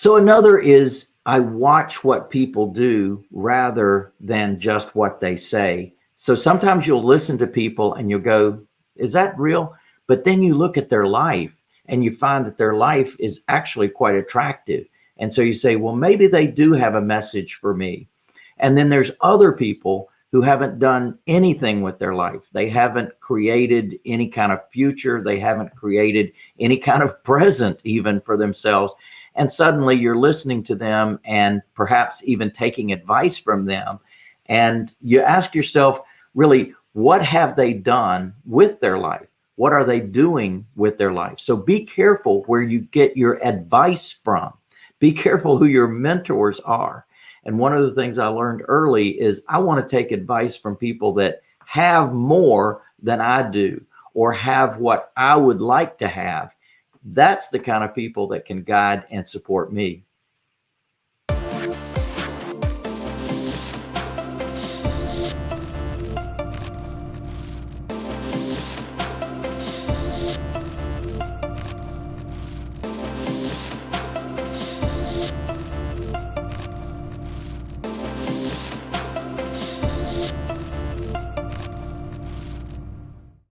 So another is I watch what people do rather than just what they say. So sometimes you'll listen to people and you'll go, is that real? But then you look at their life and you find that their life is actually quite attractive. And so you say, well, maybe they do have a message for me. And then there's other people who haven't done anything with their life. They haven't created any kind of future. They haven't created any kind of present even for themselves. And suddenly you're listening to them and perhaps even taking advice from them. And you ask yourself, really, what have they done with their life? What are they doing with their life? So be careful where you get your advice from. Be careful who your mentors are. And one of the things I learned early is I want to take advice from people that have more than I do or have what I would like to have. That's the kind of people that can guide and support me.